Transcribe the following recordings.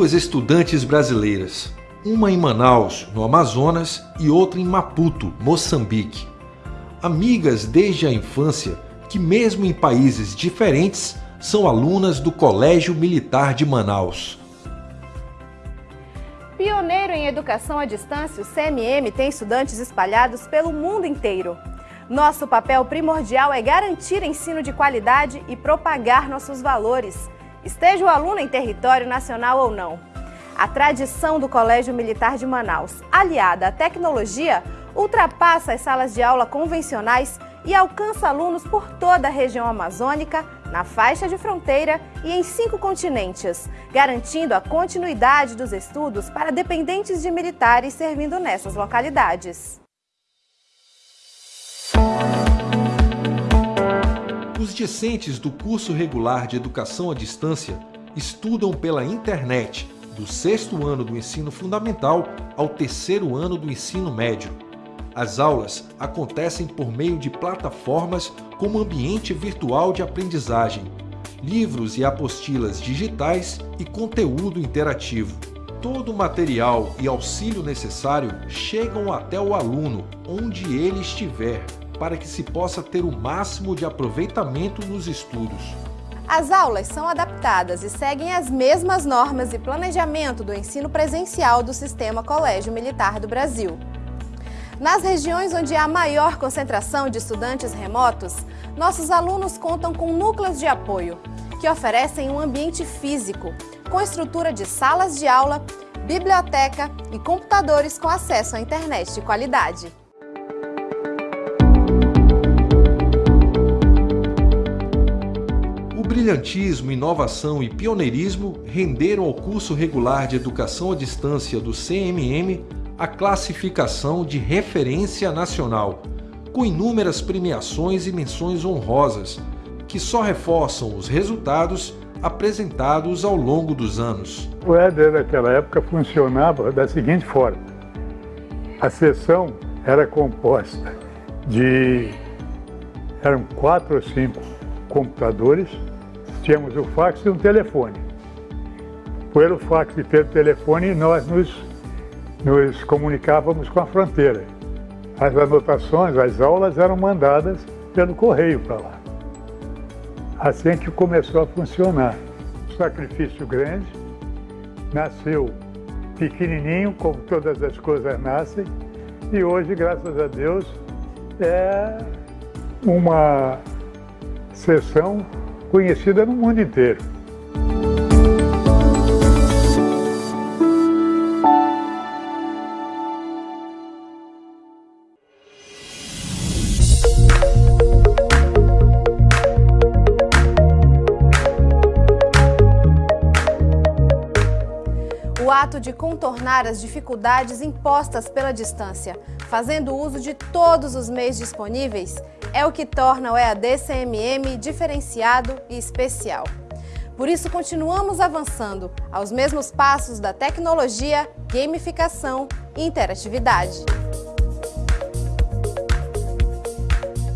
duas estudantes brasileiras, uma em Manaus, no Amazonas, e outra em Maputo, Moçambique. Amigas desde a infância, que mesmo em países diferentes, são alunas do Colégio Militar de Manaus. Pioneiro em educação à distância, o CMM tem estudantes espalhados pelo mundo inteiro. Nosso papel primordial é garantir ensino de qualidade e propagar nossos valores, esteja o aluno em território nacional ou não. A tradição do Colégio Militar de Manaus, aliada à tecnologia, ultrapassa as salas de aula convencionais e alcança alunos por toda a região amazônica, na faixa de fronteira e em cinco continentes, garantindo a continuidade dos estudos para dependentes de militares servindo nessas localidades. Os discentes do curso regular de Educação à Distância estudam pela internet do sexto ano do ensino fundamental ao terceiro ano do ensino médio. As aulas acontecem por meio de plataformas como ambiente virtual de aprendizagem, livros e apostilas digitais e conteúdo interativo. Todo o material e auxílio necessário chegam até o aluno, onde ele estiver, para que se possa ter o máximo de aproveitamento nos estudos. As aulas são adaptadas e seguem as mesmas normas e planejamento do ensino presencial do Sistema Colégio Militar do Brasil. Nas regiões onde há maior concentração de estudantes remotos, nossos alunos contam com núcleos de apoio, que oferecem um ambiente físico, com estrutura de salas de aula, biblioteca e computadores com acesso à internet de qualidade. Brilhantismo, inovação e pioneirismo renderam ao curso regular de Educação à Distância do CMM a classificação de referência nacional, com inúmeras premiações e menções honrosas, que só reforçam os resultados apresentados ao longo dos anos. O EDER naquela época funcionava da seguinte forma. A sessão era composta de... eram quatro ou cinco computadores tínhamos o fax e um telefone. Pelo fax e pelo telefone, nós nos, nos comunicávamos com a fronteira. As anotações, as aulas eram mandadas pelo correio para lá. Assim que começou a funcionar. sacrifício grande, nasceu pequenininho, como todas as coisas nascem, e hoje, graças a Deus, é uma sessão conhecida no mundo inteiro. O ato de contornar as dificuldades impostas pela distância, fazendo uso de todos os meios disponíveis, é o que torna o EAD CMM diferenciado e especial. Por isso, continuamos avançando aos mesmos passos da tecnologia, gamificação e interatividade.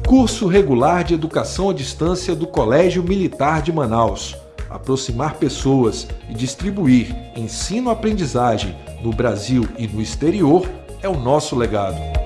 Curso Regular de Educação à Distância do Colégio Militar de Manaus. Aproximar pessoas e distribuir ensino-aprendizagem no Brasil e no exterior é o nosso legado.